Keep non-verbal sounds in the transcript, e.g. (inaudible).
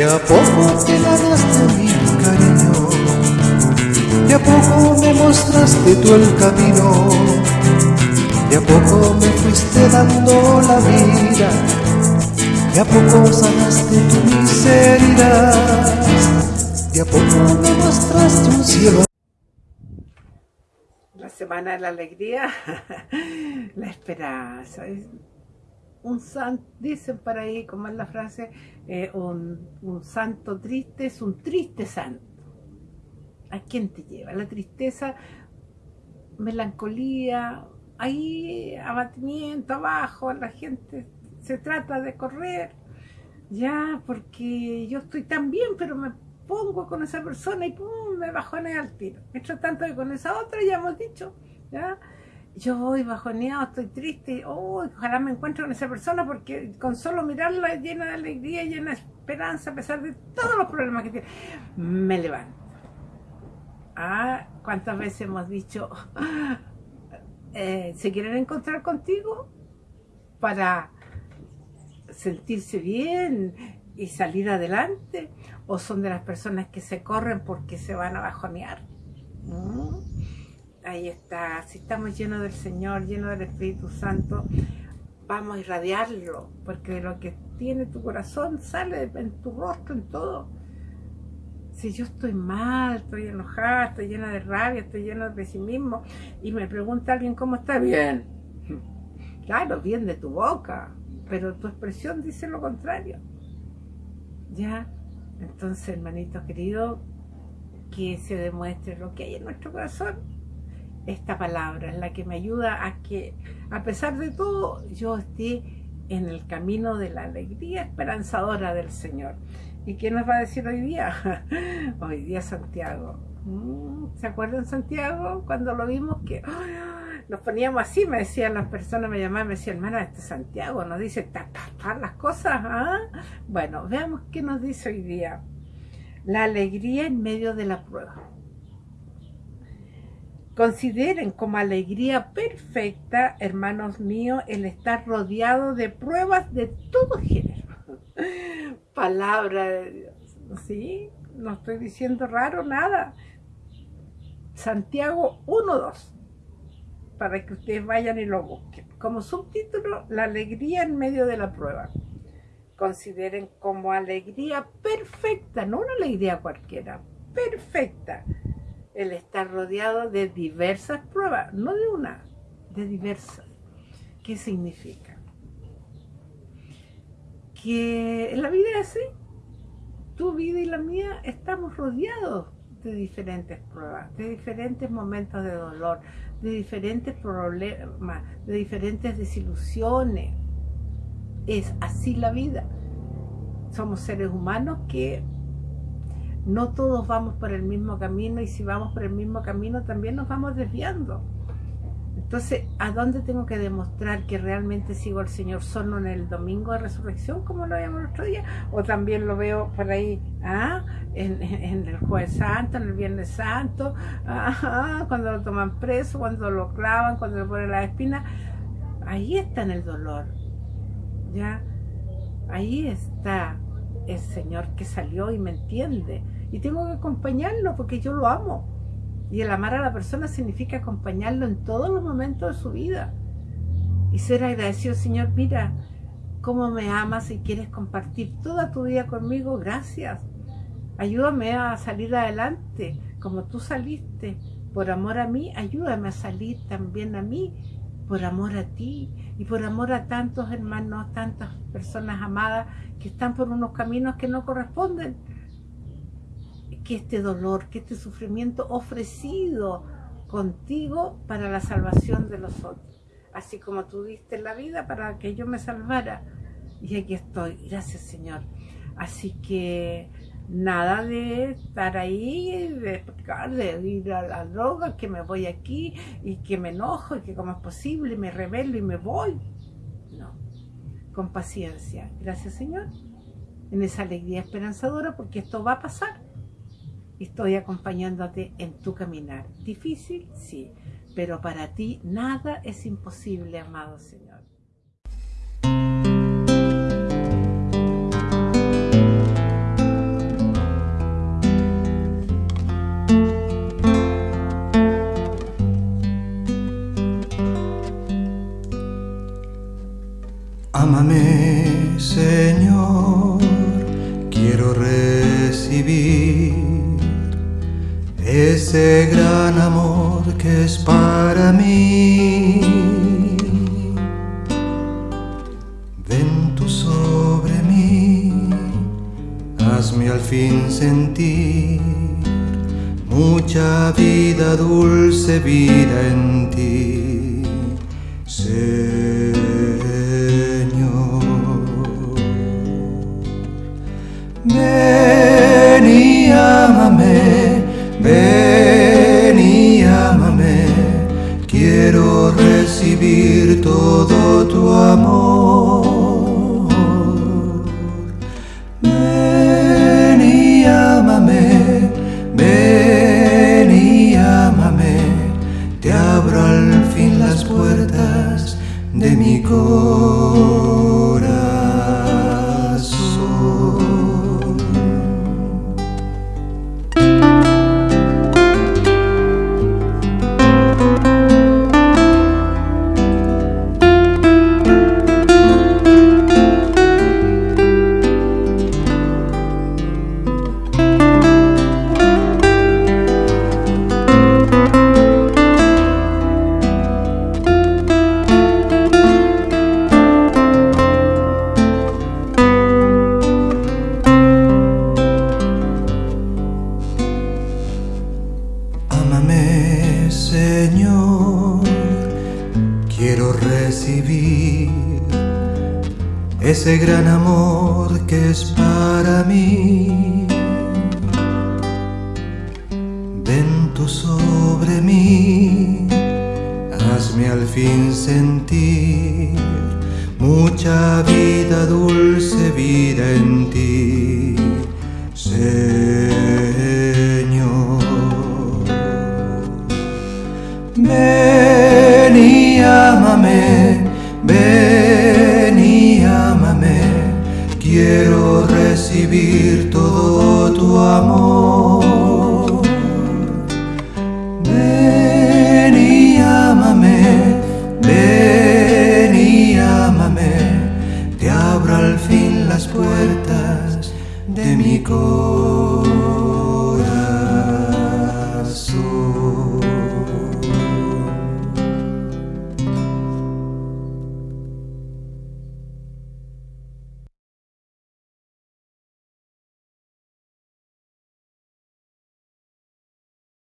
De a poco te ganaste mi cariño, de a poco me mostraste tú el camino, de a poco me fuiste dando la vida, de a poco sanaste tu miseria, de a poco me mostraste un cielo. La semana de la alegría, (laughs) la esperanza. Un santo, dicen por ahí, como es la frase, eh, un, un santo triste es un triste santo. ¿A quién te lleva? La tristeza, melancolía, ahí abatimiento abajo, la gente se trata de correr, ya, porque yo estoy tan bien, pero me pongo con esa persona y pum, me bajonea al tiro. Mientras tanto que con esa otra ya hemos dicho, ya, yo voy bajoneado, estoy triste, oh, ojalá me encuentre con esa persona porque con solo mirarla llena de alegría, llena de esperanza, a pesar de todos los problemas que tiene, me levanto. Ah, ¿cuántas veces hemos dicho, eh, se quieren encontrar contigo para sentirse bien y salir adelante? ¿O son de las personas que se corren porque se van a bajonear? ¿Mm? Ahí está, si estamos llenos del Señor, llenos del Espíritu Santo, vamos a irradiarlo, porque lo que tiene tu corazón sale en tu rostro, en todo. Si yo estoy mal, estoy enojada, estoy llena de rabia, estoy llena de pesimismo, y me pregunta alguien cómo está, bien. (laughs) Claro, bien de tu boca, pero tu expresión dice lo contrario. ¿Ya? Entonces, hermanito querido, que se demuestre lo que hay en nuestro corazón esta palabra, es la que me ayuda a que, a pesar de todo, yo esté en el camino de la alegría esperanzadora del Señor. ¿Y qué nos va a decir hoy día? (laughs) hoy día Santiago. Mm, ¿Se acuerdan Santiago? Cuando lo vimos que nos poníamos así, me decían las personas, me llamaban, me decían, hermana, este Santiago nos dice ta, las cosas. ¿ah? Bueno, veamos qué nos dice hoy día. La alegría en medio de la prueba. Consideren como alegría perfecta, hermanos míos, el estar rodeado de pruebas de todo género. (laughs) Palabra de Dios, ¿sí? No estoy diciendo raro nada. Santiago 1.2, para que ustedes vayan y lo busquen. Como subtítulo, la alegría en medio de la prueba. Consideren como alegría perfecta, no una alegría cualquiera, perfecta el estar rodeado de diversas pruebas, no de una, de diversas. ¿Qué significa? Que la vida es así. Tu vida y la mía estamos rodeados de diferentes pruebas, de diferentes momentos de dolor, de diferentes problemas, de diferentes desilusiones. Es así la vida. Somos seres humanos que no todos vamos por el mismo camino y si vamos por el mismo camino también nos vamos desviando. Entonces, ¿a dónde tengo que demostrar que realmente sigo al Señor? ¿Solo en el domingo de resurrección, como lo veíamos el otro día? ¿O también lo veo por ahí, ¿ah? en, el jueves santo, en el viernes santo, (laughs) cuando lo toman preso, cuando lo clavan, cuando le ponen la espina? Ahí está en el dolor, ¿ya? Ahí está el Señor que salió y me entiende. Y tengo que acompañarlo porque yo lo amo. Y el amar a la persona significa acompañarlo en todos los momentos de su vida. Y ser agradecido, Señor, mira cómo me amas y quieres compartir toda tu vida conmigo. Gracias. Ayúdame a salir adelante como tú saliste. Por amor a mí, ayúdame a salir también a mí por amor a ti y por amor a tantos hermanos, tantas personas amadas que están por unos caminos que no corresponden. Que este dolor, que este sufrimiento ofrecido contigo para la salvación de los otros. Así como tú diste la vida para que yo me salvara. Y aquí estoy. Gracias Señor. Así que nada de estar ahí, de, de ir a la droga, que me voy aquí y que me enojo y que como es posible me rebelo y me voy. No, con paciencia. Gracias Señor, en esa alegría esperanzadora porque esto va a pasar. Estoy acompañándote en tu caminar. Difícil, sí, pero para ti nada es imposible, amado Señor. Ámame, Señor, quiero recibir ese gran amor que es para mí. Ven tú sobre mí, hazme al fin sentir mucha vida, dulce vida en ti. Ven recibir todo tu amor. Ven y ámame, ven y ámame, te abro al fin las puertas de mi corazón. Ese gran amor que es para mí. Ven tú sobre mí, hazme al fin sentir mucha vida, dulce vida en ti, Señor. Ven y te